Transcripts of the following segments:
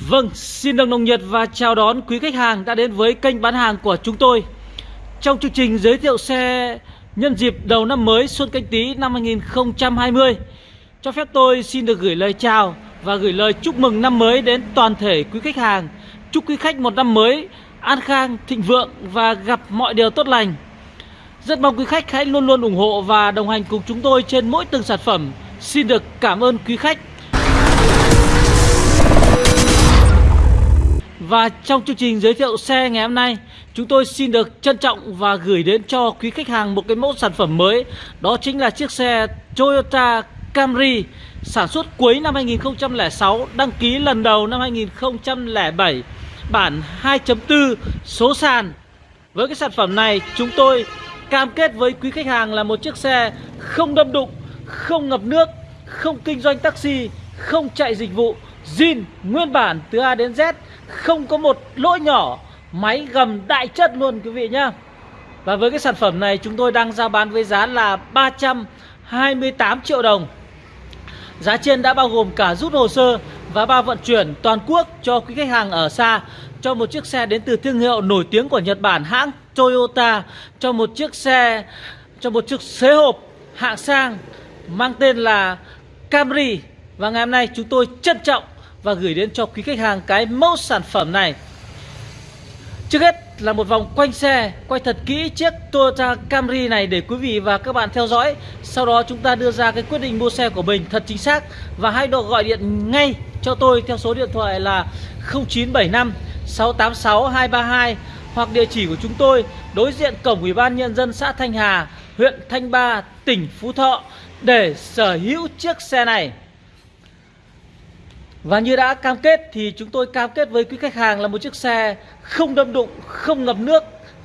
Vâng, xin được nồng nhiệt và chào đón quý khách hàng đã đến với kênh bán hàng của chúng tôi. Trong chương trình giới thiệu xe nhân dịp đầu năm mới Xuân Canh Tý năm 2020 Cho phép tôi xin được gửi lời chào và gửi lời chúc mừng năm mới đến toàn thể quý khách hàng. Chúc quý khách một năm mới an khang, thịnh vượng và gặp mọi điều tốt lành. Rất mong quý khách hãy luôn luôn ủng hộ và đồng hành cùng chúng tôi trên mỗi từng sản phẩm. Xin được cảm ơn quý khách. Và trong chương trình giới thiệu xe ngày hôm nay, Chúng tôi xin được trân trọng và gửi đến cho quý khách hàng một cái mẫu sản phẩm mới. Đó chính là chiếc xe Toyota Camry Sản xuất cuối năm 2006 Đăng ký lần đầu năm 2007 Bản 2.4 số sàn. Với cái sản phẩm này, chúng tôi cam kết với quý khách hàng là một chiếc xe không đâm đụng, Không ngập nước, Không kinh doanh taxi, Không chạy dịch vụ zin nguyên bản từ A đến Z, không có một lỗi nhỏ, máy gầm đại chất luôn, quý vị nhá. Và với cái sản phẩm này, chúng tôi đang ra bán với giá là 328 triệu đồng. Giá trên đã bao gồm cả rút hồ sơ và bao vận chuyển toàn quốc cho quý khách hàng ở xa, cho một chiếc xe đến từ thương hiệu nổi tiếng của Nhật Bản hãng Toyota, cho một chiếc xe, cho một chiếc xế hộp hạng sang mang tên là Camry. Và ngày hôm nay chúng tôi trân trọng và gửi đến cho quý khách hàng cái mẫu sản phẩm này. Trước hết là một vòng quanh xe Quay thật kỹ chiếc Toyota Camry này để quý vị và các bạn theo dõi. Sau đó chúng ta đưa ra cái quyết định mua xe của mình thật chính xác Và hãy độ gọi điện ngay cho tôi theo số điện thoại là 0975 686 232 Hoặc địa chỉ của chúng tôi đối diện cổng Ủy ban Nhân dân xã Thanh Hà Huyện Thanh Ba, tỉnh Phú Thọ Để sở hữu chiếc xe này và như đã cam kết thì chúng tôi cam kết với quý khách hàng là một chiếc xe không đâm đụng, không ngập nước,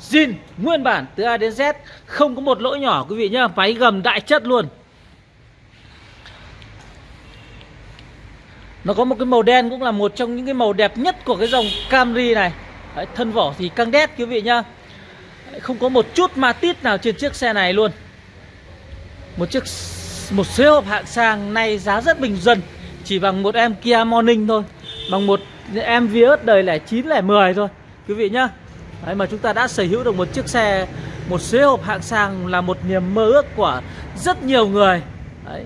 zin nguyên bản từ A đến Z, không có một lỗi nhỏ quý vị nhá, máy gầm đại chất luôn. Nó có một cái màu đen cũng là một trong những cái màu đẹp nhất của cái dòng Camry này. Đấy, thân vỏ thì căng đét quý vị nhá. Không có một chút ma tít nào trên chiếc xe này luôn. Một chiếc một xe hộp hạng sang nay giá rất bình dân chỉ bằng một em Kia Morning thôi bằng một em Vios đời lẻ 9 lẻ 10 thôi quý vị nhá. Đấy mà chúng ta đã sở hữu được một chiếc xe một xế hộp hạng sang là một niềm mơ ước của rất nhiều người. Đấy.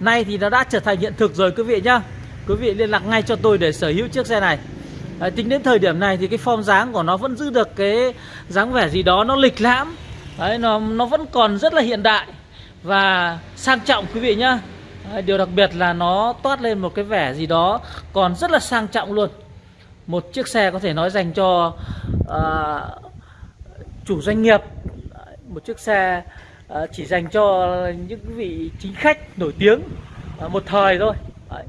Nay thì nó đã trở thành hiện thực rồi quý vị nhá. Quý vị liên lạc ngay cho tôi để sở hữu chiếc xe này. Đấy, Tính đến thời điểm này thì cái form dáng của nó vẫn giữ được cái dáng vẻ gì đó nó lịch lãm. Đấy, nó, nó vẫn còn rất là hiện đại Và sang trọng quý vị nhá. Điều đặc biệt là nó toát lên một cái vẻ gì đó còn rất là sang trọng luôn. Một chiếc xe có thể nói dành cho uh, chủ doanh nghiệp. Một chiếc xe uh, chỉ dành cho những vị chính khách nổi tiếng uh, một thời thôi. Đấy.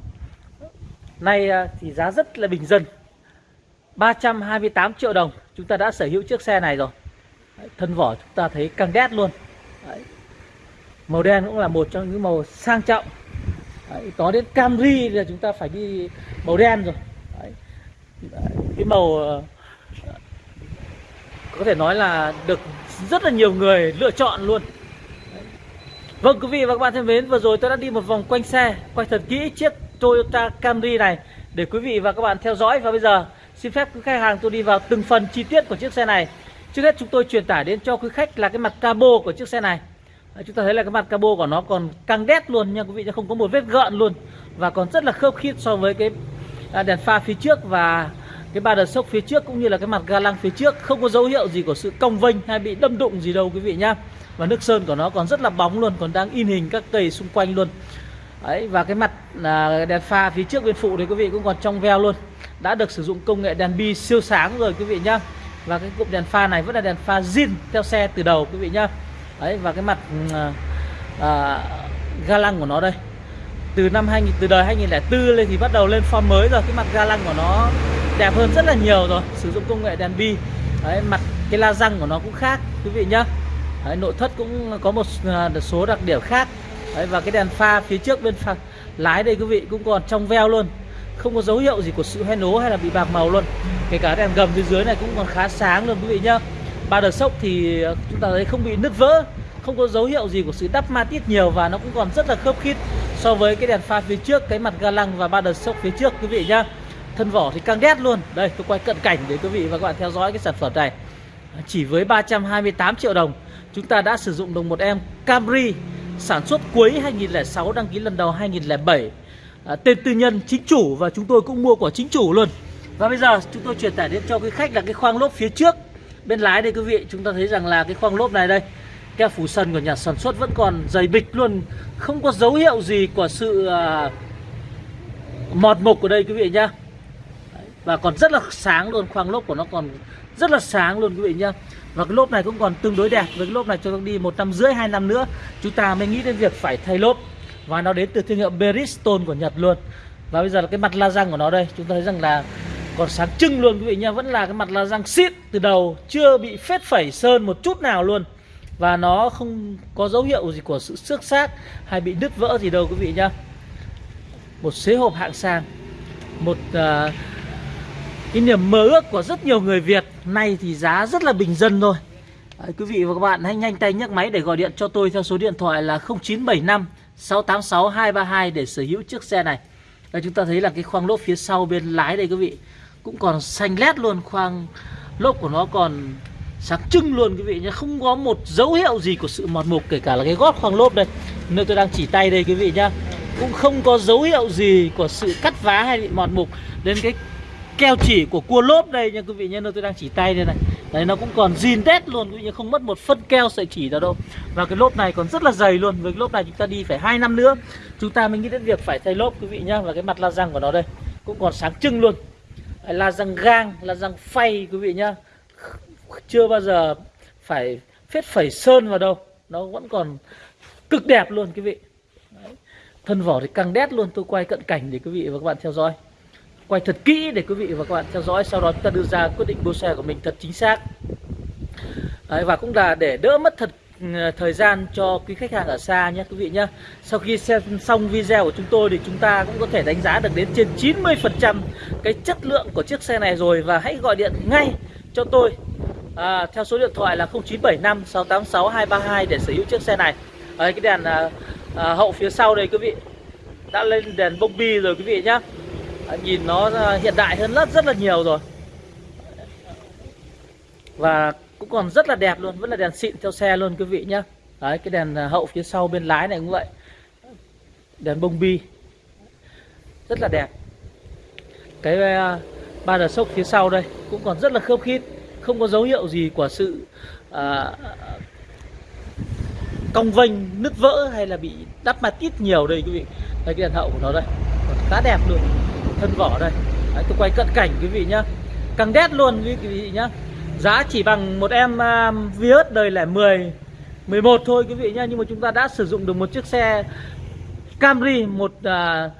Nay uh, thì giá rất là bình dân. 328 triệu đồng chúng ta đã sở hữu chiếc xe này rồi. Đấy, Thân vỏ chúng ta thấy căng đét luôn. Đấy. Màu đen cũng là một trong những màu sang trọng. Đấy, có đến Camry là chúng ta phải đi màu đen rồi. Đấy. cái màu ờ, có thể nói là được rất là nhiều người lựa chọn luôn. Đấy. Vâng quý vị và các bạn thân mến Vừa rồi tôi đã đi một vòng quanh xe Quay thật kỹ chiếc Toyota Camry này Để quý vị và các bạn theo dõi. Và bây giờ xin phép quý khách hàng tôi đi vào từng phần chi tiết của chiếc xe này. Trước hết chúng tôi truyền tải đến cho quý khách là cái mặt cabo của chiếc xe này chúng ta thấy là cái mặt cabo của nó còn căng đét luôn nha quý vị không có một vết gợn luôn và còn rất là khớp khít so với cái à, đèn pha phía trước và cái ba đợt sốc phía trước cũng như là cái mặt ga lăng phía trước. Không có dấu hiệu gì của sự cong vênh hay bị đâm đụng gì đâu quý vị nhá. Và nước sơn của nó còn rất là bóng luôn còn đang in hình các cây xung quanh luôn. Đấy, và cái mặt à, đèn pha phía trước bên phụ thì quý vị cũng còn trong veo luôn. Đã được sử dụng công nghệ đèn bi siêu sáng rồi quý vị nhá. Và cái cụm đèn pha này vẫn là đèn pha zin theo xe từ đầu quý vị nhá đấy và cái mặt à, à, ga lăng của nó đây. Từ năm 2000 từ đời 2004 lên thì bắt đầu lên form mới rồi. Cái mặt ga lăng của nó đẹp hơn rất là nhiều rồi. Sử dụng công nghệ đèn bi đấy mặt cái la răng của nó cũng khác quý vị nhá. Đấy, nội thất cũng có à, một số đặc điểm khác. Đấy và cái đèn pha phía trước bên pha lái đây quý vị cũng còn trong veo luôn. Không có dấu hiệu gì của sự hoen ố hay là bị bạc màu luôn. Kể cả đèn gầm phía dưới này cũng còn khá sáng luôn quý vị nhá ba đợt sốc thì chúng ta thấy không bị nứt vỡ không có dấu hiệu gì của sự đắp ma tiết nhiều và nó cũng còn rất là khớp khít so với cái đèn pha phía trước cái mặt ga lăng và ba đợt sốc phía trước quý vị nhá. Thân vỏ thì căng đét luôn. Đây tôi quay cận cảnh để quý vị và các bạn theo dõi cái sản phẩm này. À, chỉ với 328 triệu đồng chúng ta đã sử dụng được một em Camry sản xuất cuối 2006 đăng ký lần đầu 2007 à, tên tư nhân chính chủ và chúng tôi cũng mua của chính chủ luôn. Và bây giờ chúng tôi truyền tải đến cho quý khách là cái khoang lốp phía trước bên lái đây quý vị chúng ta thấy rằng là cái khoang lốp này đây keo phủ sân của nhà sản xuất vẫn còn dày bịch luôn. Không có dấu hiệu gì của sự uh, mọt mục ở đây quý vị nhá. Và còn rất là sáng luôn khoang lốp của nó còn rất là sáng luôn quý vị nhá. Và cái lốp này cũng còn tương đối đẹp với cái lốp này cho đi một năm rưỡi hai năm nữa chúng ta mới nghĩ đến việc phải thay lốp. Và nó đến từ thương hiệu Bridgestone của Nhật luôn. Và bây giờ là cái mặt la răng của nó đây chúng ta thấy rằng là còn sáng trưng luôn quý vị nha vẫn là cái mặt la răng xịn từ đầu chưa bị phết phẩy sơn một chút nào luôn. Và nó không có dấu hiệu gì của sự xước xác hay bị đứt vỡ gì đâu quý vị nhá. Một xế hộp hạng sang một uh, cái niềm mơ ước của rất nhiều người Việt nay thì giá rất là bình dân thôi. Đấy, quý vị và các bạn hãy nhanh tay nhấc máy để gọi điện cho tôi theo số điện thoại là 0975 686 232 để sở hữu chiếc xe này. Đây chúng ta thấy là cái khoang lốp phía sau bên lái đây quý vị cũng còn xanh lét luôn, khoang lốp của nó còn sáng trưng luôn, quý vị nhé. Không có một dấu hiệu gì của sự mọt mục, kể cả là cái gót khoang lốp đây. Nơi tôi đang chỉ tay đây, quý vị nhá, cũng không có dấu hiệu gì của sự cắt vá hay bị mọt mục đến cái keo chỉ của cua lốp đây nha quý vị nhé. Nơi tôi đang chỉ tay đây này. Đấy, nó cũng còn zin tét luôn, quý vị nhé, không mất một phân keo sợi chỉ nào đâu. Và cái lốp này còn rất là dày luôn. Với cái lốp này chúng ta đi phải hai năm nữa. Chúng ta mới nghĩ đến việc phải thay lốp, quý vị nhá. Và cái mặt la răng của nó đây cũng còn sáng trưng luôn là răng gang là răng phay quý vị nhá. Chưa bao giờ phải phết phẩy sơn vào đâu. Nó vẫn còn cực đẹp luôn quý vị. Đấy. thân vỏ thì căng đét luôn tôi quay cận cảnh để quý vị và các bạn theo dõi. Quay thật kỹ để quý vị và các bạn theo dõi sau đó chúng ta đưa ra quyết định mua xe của mình thật chính xác. Đấy, và cũng là để đỡ mất thật Ờ, thời gian cho quý khách hàng ở xa nhé quý vị nhé. Sau khi xem xong video của chúng tôi thì chúng ta cũng có thể đánh giá được đến trên 90% cái chất lượng của chiếc xe này rồi. Và hãy gọi điện ngay cho tôi à, theo số điện thoại là 0975 686 232 để sở hữu chiếc xe này. Đấy, cái đèn à, à, hậu phía sau đây quý vị. Đã lên đèn bông bi rồi quý vị nhé à, nhìn nó à, hiện đại hơn rất rất là nhiều rồi. Và cũng còn rất là đẹp luôn vẫn là đèn xịn theo xe luôn quý vị nhá. Đấy, cái đèn à, hậu phía sau bên lái này cũng vậy. Đèn bông bi. Rất là đẹp. Cái uh, ba đờ sốc phía sau đây cũng còn rất là khớp khít không có dấu hiệu gì của sự à, cong vênh nứt vỡ hay là bị đắp mặt ít nhiều đây quý vị. Đây cái đèn hậu của nó đây. Còn khá đẹp luôn thân vỏ đây. Đấy, tôi quay cận cảnh quý vị nhá. Căng đét luôn quý vị nhá giá chỉ bằng một em uh, Vios đời lẻ 10 11 thôi quý vị nhá. Nhưng mà chúng ta đã sử dụng được một chiếc xe Camry một uh,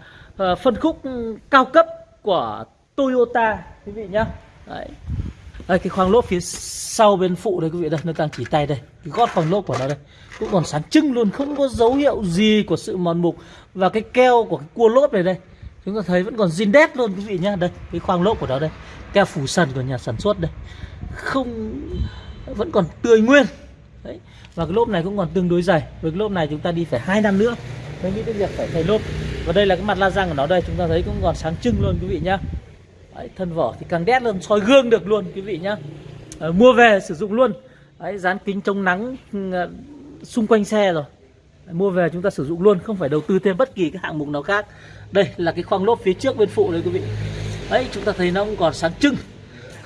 uh, phân khúc cao cấp của Toyota quý vị nhá. Đấy. Đây cái khoang lốp phía sau bên phụ đây quý vị đây nó đang chỉ tay đây. Cái gót khoang lốp của nó đây cũng còn sáng trưng luôn không có dấu hiệu gì của sự mòn mục. Và cái keo của cái cua lốp này đây chúng ta thấy vẫn còn zin đét luôn quý vị nhá. Đây cái khoang lốp của nó đây keo phủ sần của nhà sản xuất đây không vẫn còn tươi nguyên. Đấy và cái lốp này cũng còn tương đối dày. Với cái lốp này chúng ta đi phải hai năm nữa mới nghĩ đến việc phải thay lốp. Và đây là cái mặt la răng của nó đây chúng ta thấy cũng còn sáng trưng luôn quý vị nhá. Đấy, thân vỏ thì càng đét luôn soi gương được luôn quý vị nhá. À, mua về sử dụng luôn. Đấy, dán kính chống nắng ờ, xung quanh xe rồi. Mua về chúng ta sử dụng luôn không phải đầu tư thêm bất kỳ cái hạng mục nào khác. Đây là cái khoang lốp phía trước bên phụ đấy quý vị. Đấy chúng ta thấy nó cũng còn sáng trưng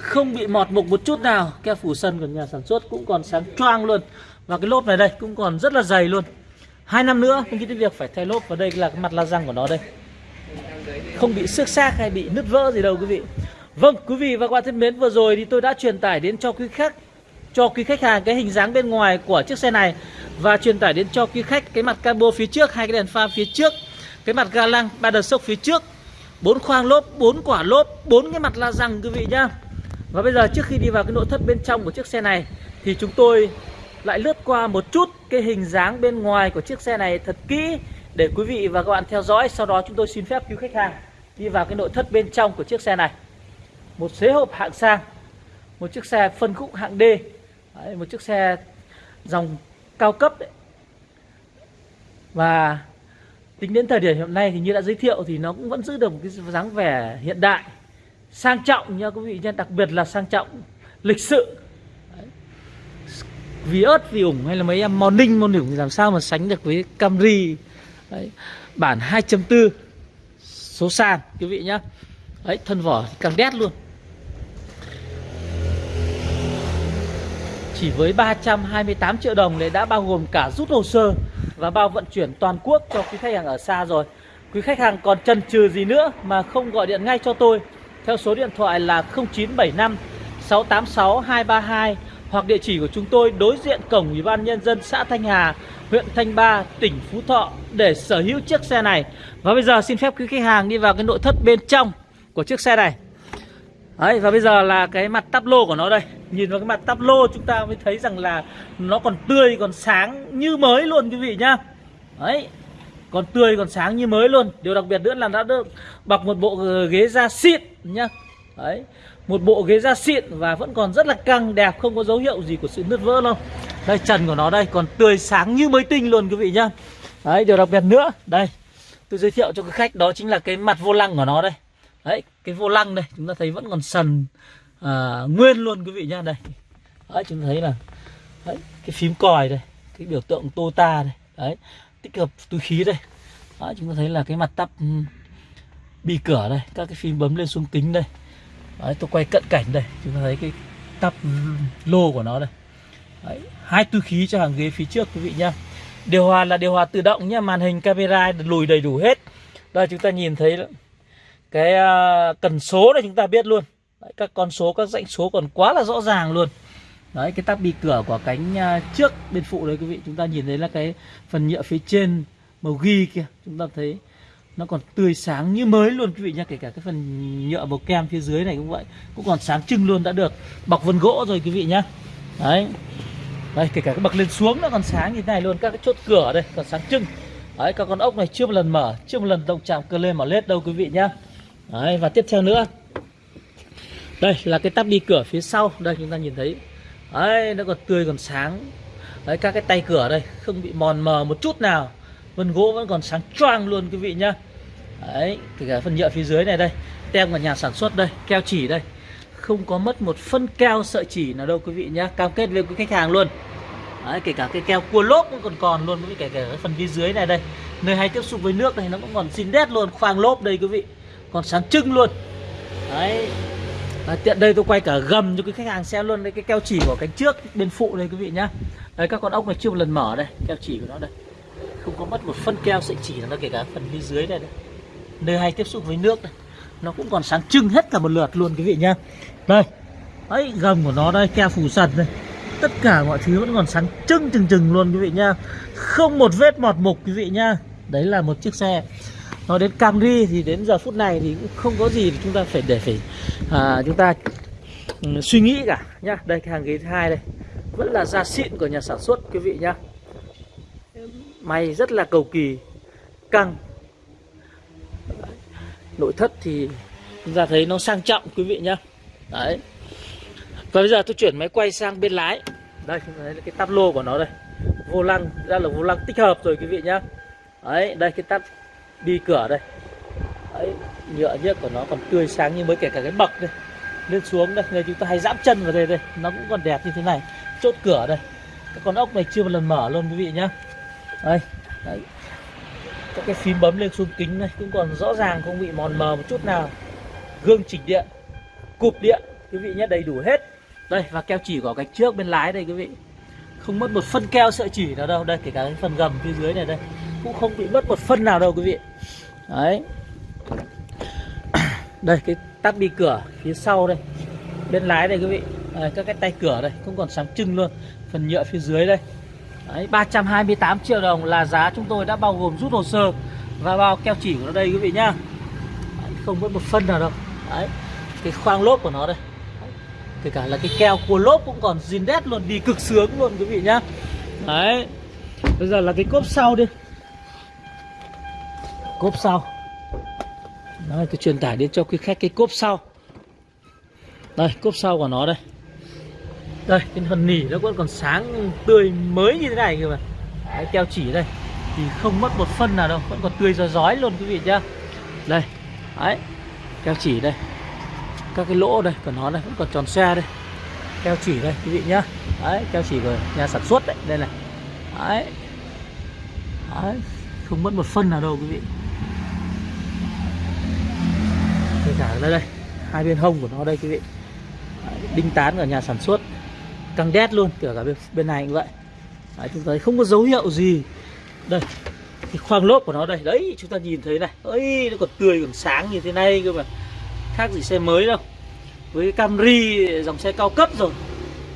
không bị mọt mục một chút nào. Keo phủ sân của nhà sản xuất cũng còn sáng choang luôn. Và cái lốp này đây cũng còn rất là dày luôn. Hai năm nữa mình nghĩ đến việc phải thay lốp và đây là cái mặt la răng của nó đây. Không bị xước xác hay bị nứt vỡ gì đâu, quý vị. Vâng quý vị và các bạn thân mến, vừa rồi thì tôi đã truyền tải đến cho quý khách, cho quý khách hàng cái hình dáng bên ngoài của chiếc xe này và truyền tải đến cho quý khách cái mặt cabo phía trước, hai cái đèn pha phía trước, cái mặt ga lăng ba đợt sốc phía trước, bốn khoang lốp, bốn quả lốp, bốn cái mặt la răng, quý vị nhá và bây giờ trước khi đi vào cái nội thất bên trong của chiếc xe này thì chúng tôi lại lướt qua một chút cái hình dáng bên ngoài của chiếc xe này thật kỹ để quý vị và các bạn theo dõi. Sau đó chúng tôi xin phép quý khách hàng đi vào cái nội thất bên trong của chiếc xe này. Một xế hộp hạng sang một chiếc xe phân khúc hạng D Đấy, một chiếc xe dòng cao cấp đấy. và tính đến thời điểm hiện nay thì như đã giới thiệu thì nó cũng vẫn giữ được một cái dáng vẻ hiện đại sang trọng nha quý vị nha đặc biệt là sang trọng lịch sự. Đấy. vì ớt vì ủng hay là mấy em morning morning thì làm sao mà sánh được với Camry? Đấy. bản 2.4 số sàn quý vị nhá. Đấy, thân vỏ càng đét luôn. Chỉ với 328 triệu đồng này đã bao gồm cả rút hồ sơ Và bao vận chuyển toàn quốc cho quý khách hàng ở xa rồi. Quý khách hàng còn chần chừ gì nữa mà không gọi điện ngay cho tôi? Theo số điện thoại là 0975 686 232 Hoặc địa chỉ của chúng tôi đối diện cổng Ủy ban Nhân dân xã Thanh Hà huyện Thanh Ba, tỉnh Phú Thọ để sở hữu chiếc xe này. Và bây giờ xin phép quý khách hàng đi vào cái nội thất bên trong của chiếc xe này. Đấy, và bây giờ là cái mặt tắp lô của nó đây Nhìn vào cái mặt tắp lô chúng ta mới thấy rằng là Nó còn tươi, còn sáng như mới luôn quý vị nhá Đấy còn tươi, còn sáng như mới luôn. Điều đặc biệt nữa là đã được bọc một bộ ghế da xịn nhá. Đấy Một bộ ghế da xịn và vẫn còn rất là căng đẹp Không có dấu hiệu gì của sự nứt vỡ đâu. Đây trần của nó đây còn tươi sáng như mới tinh luôn quý vị nhá. Đấy điều đặc biệt nữa Đây tôi giới thiệu cho quý khách đó chính là cái mặt vô lăng của nó đây. Đấy cái vô lăng đây chúng ta thấy vẫn còn sần à, nguyên luôn quý vị nhá đây. Đấy chúng ta thấy là đấy, cái phím còi đây cái biểu tượng Tota đây. Đấy tích hợp túi khí đây. Đó, chúng ta thấy là cái mặt tắp bi cửa đây các cái phím bấm lên xuống kính đây. Đấy, tôi quay cận cảnh đây chúng ta thấy cái tắp lô của nó đây. Đấy, hai túi khí cho hàng ghế phía trước quý vị nhá. Điều hòa là điều hòa tự động nhá màn hình camera lùi đầy đủ hết. Đây chúng ta nhìn thấy cái à, cần số này chúng ta biết luôn. Đấy, các con số các dãy số còn quá là rõ ràng luôn đấy cái tắp bi cửa của cánh à, trước bên phụ đấy quý vị chúng ta nhìn thấy là cái phần nhựa phía trên màu ghi kia chúng ta thấy nó còn tươi sáng như mới luôn quý vị nhá kể cả cái phần nhựa màu kem phía dưới này cũng vậy cũng còn sáng trưng luôn đã được bọc vân gỗ rồi quý vị nhá. Đấy. Đây kể cả cái bậc lên xuống nó còn sáng như thế này luôn các cái chốt cửa đây còn sáng trưng. Đấy các con ốc này chưa một lần mở chưa một lần động chạm cơ lên mở lết đâu quý vị nhá. Đấy, và tiếp theo nữa. Đây là cái tắp đi cửa phía sau đây chúng ta nhìn thấy đấy nó còn tươi còn sáng. Đấy các cái tay cửa đây không bị mòn mờ một chút nào. Vân gỗ vẫn còn sáng choang luôn quý vị nhá. Đấy kể cả phần nhựa phía dưới này đây tem của nhà sản xuất đây keo chỉ đây. Không có mất một phân keo sợi chỉ nào đâu quý vị nhá. Cam kết với quý khách hàng luôn. Đấy, kể cả cái keo cua lốp cũng còn còn luôn kể cả cái phần phía dưới này đây. Nơi hay tiếp xúc với nước này nó cũng còn xin đét luôn khoang lốp đây quý vị. Còn sáng trưng luôn. Đấy à, tiện đây tôi quay cả gầm cho cái khách hàng xem luôn. Đây cái keo chỉ của cánh trước bên phụ đây quý vị nhá. Đấy các con ốc này chưa một lần mở đây. Keo chỉ của nó đây. Không có mất một phân keo sợi chỉ nó kể cả phần phía dưới đây, đây nơi hay tiếp xúc với nước đây nó cũng còn sáng trưng hết cả một lượt luôn quý vị nhá. Đây. Ấy gầm của nó đây keo phủ sần đây. Tất cả mọi thứ vẫn còn sáng trưng trừng trừng luôn quý vị nhá. Không một vết mọt mục quý vị nhá. Đấy là một chiếc xe nói đến Camry thì đến giờ phút này thì cũng không có gì chúng ta phải để phải à, chúng ta ừ, suy nghĩ cả nhá. Đây cái hàng ghế thứ hai đây. Vẫn là da xịn của nhà sản xuất quý vị nhá. May rất là cầu kỳ căng. Nội thất thì chúng ta thấy nó sang trọng quý vị nhá. Đấy. Và bây giờ tôi chuyển máy quay sang bên lái. Đây chúng ta thấy cái tắp lô của nó đây. Vô lăng ra là vô lăng tích hợp rồi quý vị nhá. Đấy đây cái tắp đi cửa đây. Đấy, nhựa nhựa của nó còn tươi sáng như mới kể cả cái bậc đây. Lên xuống đây người chúng ta hay dẫm chân vào đây đây. Nó cũng còn đẹp như thế này. Chốt cửa đây. Các con ốc này chưa một lần mở luôn quý vị nhá. Đây đấy. Các cái phím bấm lên xuống kính này cũng còn rõ ràng không bị mòn mờ một chút nào. Gương chỉnh điện cụp điện quý vị nhé đầy đủ hết. Đây và keo chỉ của gạch trước bên lái đây quý vị. Không mất một phân keo sợi chỉ nào đâu. Đây kể cả cái phần gầm phía dưới này đây cũng không bị mất một phân nào đâu quý vị. Đấy. Đây cái tắp đi cửa phía sau đây. Bên lái đây quý vị. Đây, các cái tay cửa đây cũng còn sáng trưng luôn. Phần nhựa phía dưới đây. Đấy 328 triệu đồng là giá chúng tôi đã bao gồm rút hồ sơ và bao keo chỉ của nó đây quý vị nhá. Đấy, không mất một phân nào đâu. Đấy cái khoang lốp của nó đây. Kể cả là cái keo của lốp cũng còn zin đét luôn đi cực sướng luôn quý vị nhá. Đấy bây giờ là cái cốp sau đi cốp sau. Đây tôi truyền tải đến cho quý khách cái cốp sau. Đây cốp sau của nó đây. Đây cái phần nỉ nó vẫn còn sáng tươi mới như thế này kìa mà. Đấy, keo chỉ đây. Thì không mất một phân nào đâu vẫn còn tươi rói rói luôn quý vị nhá. Đây đấy keo chỉ đây. Các cái lỗ đây của nó đây vẫn còn tròn xe đây. Keo chỉ đây quý vị nhá. Đấy keo chỉ của nhà sản xuất đấy đây này. Đấy, đấy. không mất một phân nào đâu quý vị kể cả đây đây. Hai bên hông của nó đây quý vị. Đinh tán ở nhà sản xuất. Căng đét luôn kể cả bên, bên này cũng vậy. Đấy, chúng ta thấy không có dấu hiệu gì. Đây cái khoang lốp của nó đây. Đấy chúng ta nhìn thấy này. Ấy nó còn tươi còn sáng như thế này cơ mà. Khác gì xe mới đâu. Với Camry dòng xe cao cấp rồi.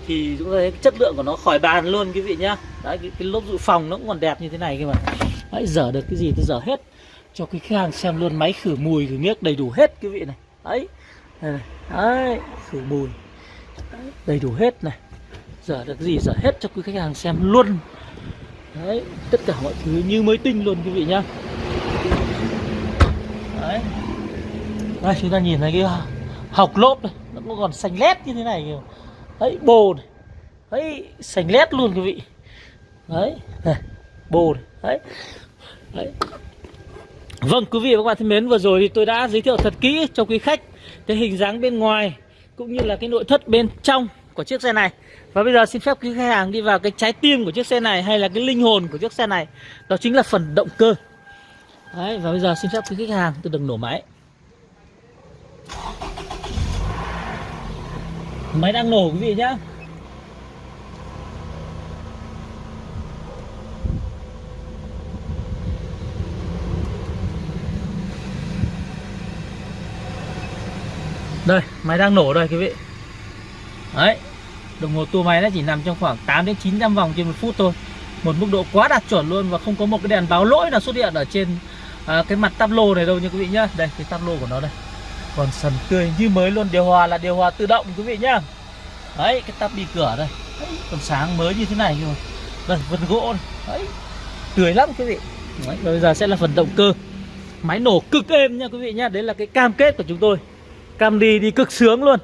Thì chúng ta thấy chất lượng của nó khỏi bàn luôn quý vị nhá. Đấy cái, cái lốp dự phòng nó cũng còn đẹp như thế này cơ mà. Đấy dở được cái gì thì dở hết cho cái khách hàng xem luôn máy khử mùi khử miếc đầy đủ hết quý vị này. Đấy này. đấy khử mùi. Đấy, đầy đủ hết này. Dở được gì dở hết cho quý khách hàng xem luôn. Đấy tất cả mọi thứ như mới tinh luôn quý vị nhá. Đấy. Đây chúng ta nhìn thấy cái học lốp này nó cũng còn xanh lét như thế này kìa. Đấy bồ này. Đấy xanh lét luôn quý vị. Đấy này bồ này. Đấy. Đấy vâng quý vị và các bạn thân mến, vừa rồi thì tôi đã giới thiệu thật kỹ cho quý khách cái hình dáng bên ngoài cũng như là cái nội thất bên trong của chiếc xe này. Và bây giờ xin phép quý khách hàng đi vào cái trái tim của chiếc xe này hay là cái linh hồn của chiếc xe này, đó chính là phần động cơ. Đấy, và bây giờ xin phép quý khách hàng, tôi đừng nổ máy. Máy đang nổ quý vị nhá. Đây máy đang nổ đây quý vị. Đấy đồng hồ tua máy nó chỉ nằm trong khoảng 8 đến 900 vòng trên một phút thôi. Một mức độ quá đạt chuẩn luôn và không có một cái đèn báo lỗi nào xuất hiện ở trên à, cái mặt tắp lô này đâu nha quý vị nhá. Đây cái tắp lô của nó đây. Còn sần tươi như mới luôn điều hòa là điều hòa tự động quý vị nhá. Đấy cái tắp đi cửa đây. Đấy, còn sáng mới như thế này rồi. Đây vân gỗ này. đấy tươi lắm quý vị. Đấy, bây giờ sẽ là phần động cơ. Máy nổ cực êm nha quý vị nhá. Đấy là cái cam kết của chúng tôi cam đi đi cực sướng luôn.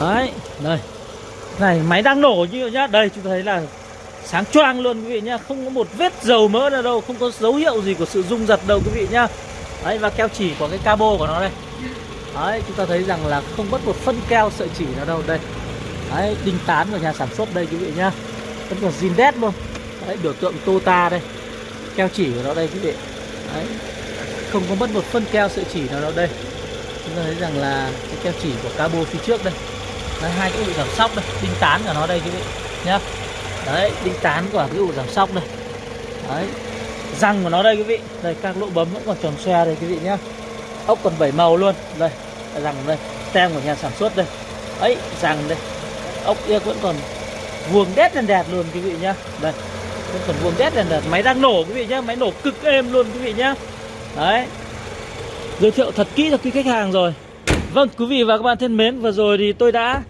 Đấy, đây. Này, máy đang nổ như nhá. Đây, chúng ta thấy là sáng choang luôn quý vị nhá. Không có một vết dầu mỡ nào đâu, không có dấu hiệu gì của sự rung giật đâu quý vị nhá. Đấy, và keo chỉ của cái cabo của nó đây. Đấy, chúng ta thấy rằng là không mất một phân keo sợi chỉ nào đâu. Đây. Đấy, đinh tán của nhà sản xuất đây quý vị nhá. Vẫn còn zin đét luôn. Đấy, biểu tượng Tota đây keo chỉ của nó đây quý vị. Đấy. Không có mất một phân keo sợi chỉ nào đâu đây. Chúng ta thấy rằng là cái keo chỉ của cabo phía trước đây. Đấy, hai cái ụ giảm sóc đây đinh tán của nó đây quý vị nhá. Đấy đinh tán của cái ụ giảm sóc đây. Đấy răng của nó đây quý vị. Đây các lỗ bấm vẫn còn tròn xoe đây quý vị nhá. Ốc còn bảy màu luôn. Đây răng đây tem của nhà sản xuất đây. Ấy răng đây ốc kia vẫn còn vuông đét lên đẹp luôn quý vị nhá. Đây vẫn còn vuông đét lần lượt máy đang nổ quý vị nhá máy nổ cực êm luôn quý vị nhá. Đấy. Giới thiệu thật kỹ cho quý khách hàng rồi. Vâng quý vị và các bạn thân mến Vừa rồi thì tôi đã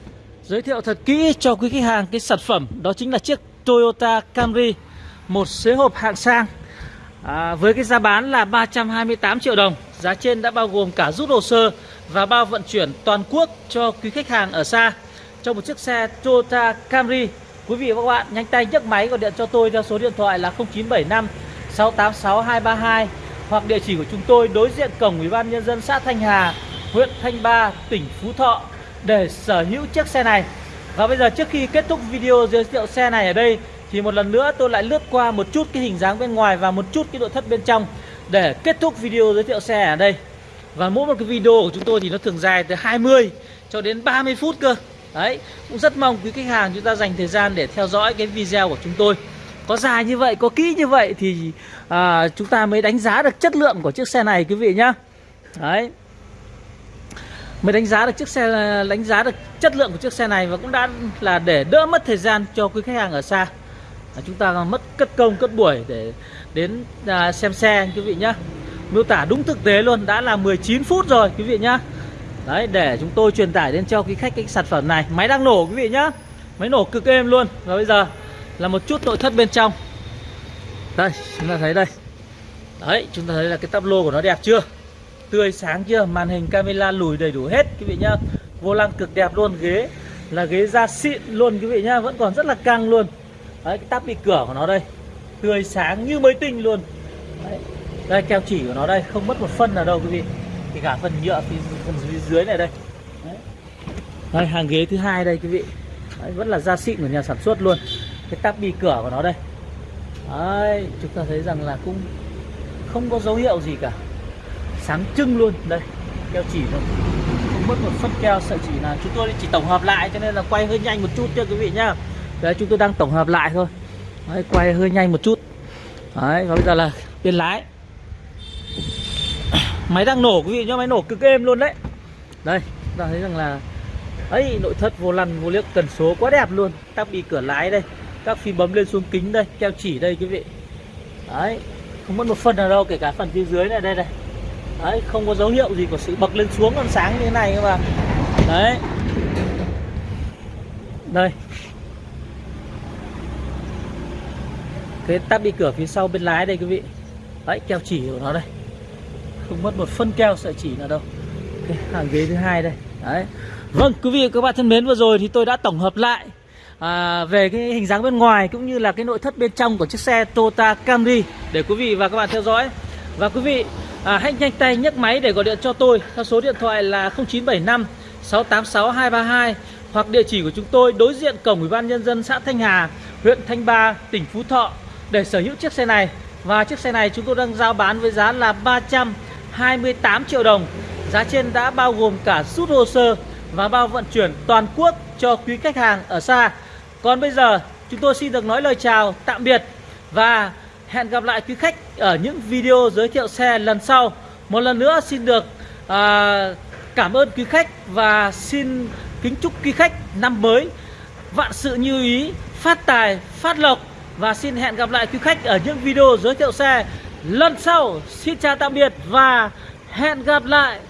giới thiệu thật kỹ cho quý khách hàng cái sản phẩm Đó chính là chiếc Toyota Camry Một xế hộp hạng sang. À, Với cái giá bán là 328 triệu đồng. Giá trên đã bao gồm cả rút hồ sơ Và bao vận chuyển toàn quốc cho quý khách hàng ở xa. Cho một chiếc xe Toyota Camry Quý vị và các bạn nhanh tay nhấc máy gọi điện cho tôi theo số điện thoại là 0975 686 232 hoặc địa chỉ của chúng tôi đối diện cổng Ủy ban nhân dân xã Thanh Hà huyện Thanh Ba, tỉnh Phú Thọ để sở hữu chiếc xe này. Và bây giờ trước khi kết thúc video giới thiệu xe này ở đây thì một lần nữa tôi lại lướt qua một chút cái hình dáng bên ngoài và một chút cái nội thất bên trong để kết thúc video giới thiệu xe ở đây. Và mỗi một cái video của chúng tôi thì nó thường dài từ 20 cho đến 30 phút cơ. Đấy, cũng rất mong quý khách hàng chúng ta dành thời gian để theo dõi cái video của chúng tôi. Có dài như vậy, có kỹ như vậy thì à, chúng ta mới đánh giá được chất lượng của chiếc xe này quý vị nhá. Đấy mới đánh giá được chiếc xe đánh giá được chất lượng của chiếc xe này và cũng đã là để đỡ mất thời gian cho quý khách hàng ở xa à, chúng ta mất cất công cất buổi để đến à, xem xe quý vị nhá miêu tả đúng thực tế luôn đã là 19 phút rồi quý vị nhá đấy, để chúng tôi truyền tải đến cho quý khách cái sản phẩm này. Máy đang nổ, quý vị nhá. Máy nổ cực êm luôn. Và bây giờ là một chút nội thất bên trong. Đây, chúng ta thấy đây. Đấy, chúng ta thấy là cái tắp lô của nó đẹp chưa? Tươi sáng chưa? Màn hình camera lùi đầy đủ hết, quý vị nhá. Vô lăng cực đẹp luôn. Ghế là ghế da xịn luôn, quý vị nhá. Vẫn còn rất là căng luôn. Đấy, cái tắp bị cửa của nó đây. Tươi sáng như mới tinh luôn. Đấy. Đây, keo chỉ của nó đây. Không mất một phân nào đâu, quý vị. Thì cả phần nhựa phía, phần dưới, dưới này đây. Đấy. đây hàng ghế thứ hai đây quý vị. Đấy, Vẫn là da xịn của nhà sản xuất luôn. Cái tắp bi cửa của nó đây. Đấy chúng ta thấy rằng là cũng Không có dấu hiệu gì cả. Sáng trưng luôn. Đây keo chỉ thôi. Không mất một phân keo sợi chỉ là Chúng tôi chỉ tổng hợp lại cho nên là quay hơi nhanh một chút cho quý vị nhá. Đấy chúng tôi đang tổng hợp lại thôi. Đấy, quay hơi nhanh một chút. Đấy, và bây giờ là bên lái. Máy đang nổ quý vị nhá, máy nổ cực êm luôn đấy. Đây, chúng ta thấy rằng là ấy nội thất vô lăn vô liếc cần số quá đẹp luôn. Tắp bi cửa lái đây Các phím bấm lên xuống kính đây, keo chỉ đây quý vị. Đấy, không mất một phần nào đâu, kể cả phần phía dưới này đây này. Đấy, không có dấu hiệu gì của sự bật lên xuống còn sáng như thế này cơ mà. Đấy. Đây. Cái tắp đi cửa phía sau bên lái đây quý vị. Đấy keo chỉ của nó đây không mất một phân keo sợi chỉ nào đâu. Cái hàng ghế thứ hai đây. Đấy. Vâng quý vị và các bạn thân mến vừa rồi thì tôi đã tổng hợp lại à, về cái hình dáng bên ngoài cũng như là cái nội thất bên trong của chiếc xe Toyota Camry để quý vị và các bạn theo dõi. Và quý vị à, hãy nhanh tay nhấc máy để gọi điện cho tôi theo số điện thoại là 0975 686 232 hoặc địa chỉ của chúng tôi đối diện cổng ủy ban nhân dân xã Thanh Hà huyện Thanh Ba tỉnh Phú Thọ để sở hữu chiếc xe này. Và chiếc xe này chúng tôi đang giao bán với giá là 28 triệu đồng. Giá trên đã bao gồm cả rút hồ sơ và bao vận chuyển toàn quốc cho quý khách hàng ở xa. Còn bây giờ chúng tôi xin được nói lời chào tạm biệt và hẹn gặp lại quý khách ở những video giới thiệu xe lần sau. Một lần nữa xin được à, cảm ơn quý khách và xin kính chúc quý khách năm mới vạn sự như ý phát tài phát lộc. Và xin hẹn gặp lại quý khách ở những video giới thiệu xe lần sau. Xin chào tạm biệt và hẹn gặp lại.